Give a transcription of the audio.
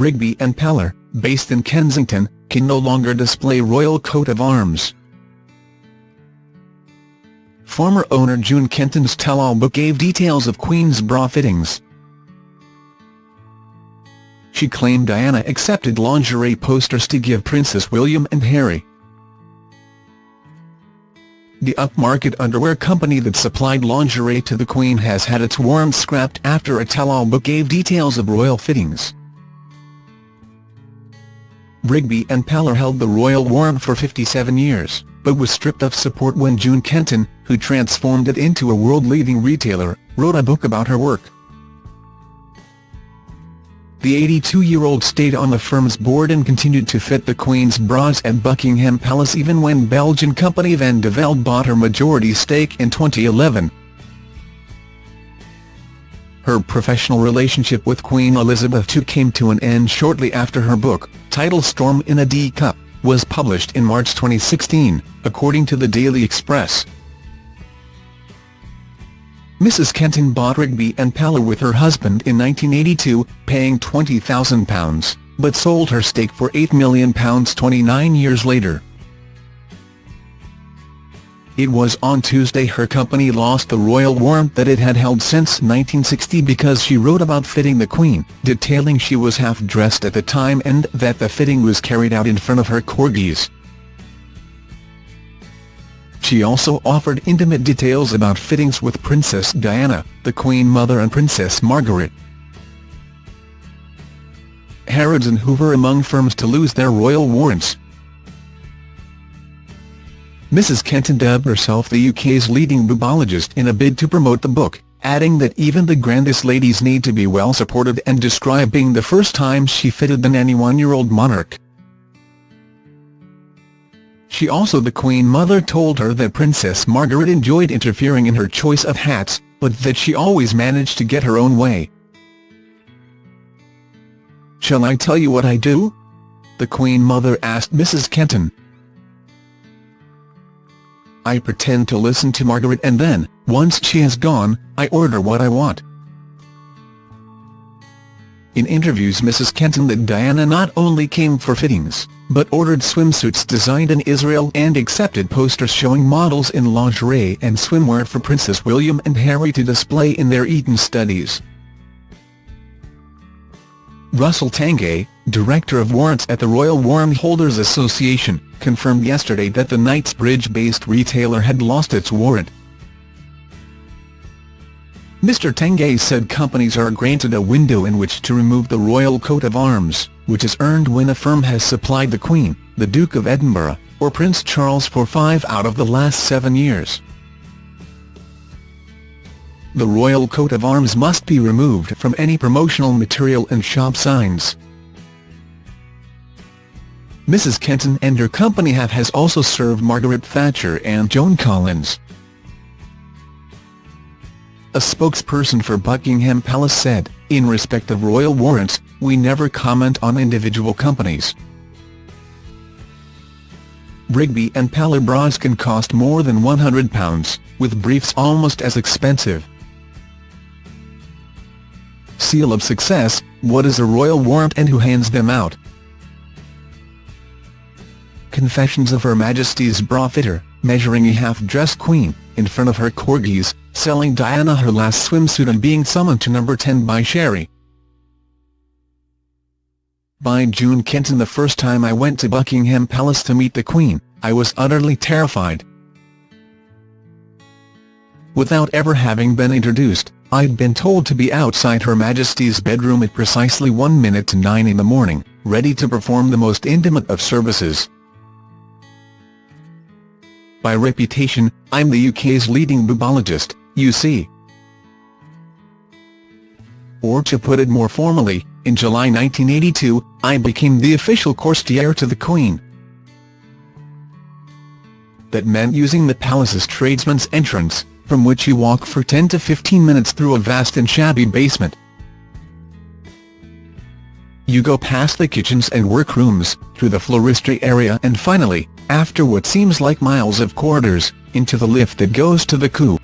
Rigby and Peller, based in Kensington, can no longer display royal coat of arms. Former owner June Kenton's tell-all book gave details of Queen's bra fittings. She claimed Diana accepted lingerie posters to give Princess William and Harry. The upmarket underwear company that supplied lingerie to the Queen has had its warrant scrapped after a tell-all book gave details of royal fittings. Rigby and Peller held the royal warrant for 57 years, but was stripped of support when June Kenton, who transformed it into a world-leading retailer, wrote a book about her work. The 82-year-old stayed on the firm's board and continued to fit the Queen's bras at Buckingham Palace even when Belgian company Van de bought her majority stake in 2011. Her professional relationship with Queen Elizabeth II came to an end shortly after her book, titled Storm in a D-Cup, was published in March 2016, according to the Daily Express. Mrs Kenton bought Rigby and Peller with her husband in 1982, paying £20,000, but sold her stake for £8 million 29 years later. It was on Tuesday her company lost the royal warrant that it had held since 1960 because she wrote about fitting the Queen, detailing she was half-dressed at the time and that the fitting was carried out in front of her corgis. She also offered intimate details about fittings with Princess Diana, the Queen Mother and Princess Margaret. Harrods and Hoover among firms to lose their royal warrants. Mrs Kenton dubbed herself the UK's leading boobologist in a bid to promote the book, adding that even the grandest ladies need to be well supported and describing the first time she fitted the 91-year-old monarch. She also the Queen Mother told her that Princess Margaret enjoyed interfering in her choice of hats, but that she always managed to get her own way. Shall I tell you what I do? The Queen Mother asked Mrs Kenton. I pretend to listen to Margaret and then, once she has gone, I order what I want. In interviews Mrs Kenton that Diana not only came for fittings, but ordered swimsuits designed in Israel and accepted posters showing models in lingerie and swimwear for Princess William and Harry to display in their Eton studies. Russell Tanguay, Director of Warrants at the Royal Warrant Holders Association, confirmed yesterday that the Knightsbridge-based retailer had lost its warrant. Mr Tanguay said companies are granted a window in which to remove the royal coat of arms, which is earned when a firm has supplied the Queen, the Duke of Edinburgh, or Prince Charles for five out of the last seven years. The royal coat of arms must be removed from any promotional material and shop signs. Mrs Kenton and her company have has also served Margaret Thatcher and Joan Collins. A spokesperson for Buckingham Palace said, in respect of royal warrants, we never comment on individual companies. Rigby and Peller bras can cost more than £100, with briefs almost as expensive seal of success, what is a royal warrant and who hands them out? Confessions of Her Majesty's bra fitter, measuring a half-dressed queen, in front of her corgis, selling Diana her last swimsuit and being summoned to number 10 by Cherie. By June Kenton the first time I went to Buckingham Palace to meet the Queen, I was utterly terrified. Without ever having been introduced, I'd been told to be outside Her Majesty's bedroom at precisely one minute to nine in the morning, ready to perform the most intimate of services. By reputation, I'm the UK's leading boobologist, you see. Or to put it more formally, in July 1982, I became the official courtier to the Queen. That meant using the palace's tradesman's entrance, from which you walk for 10 to 15 minutes through a vast and shabby basement. You go past the kitchens and workrooms, through the floristry area and finally, after what seems like miles of corridors, into the lift that goes to the coup.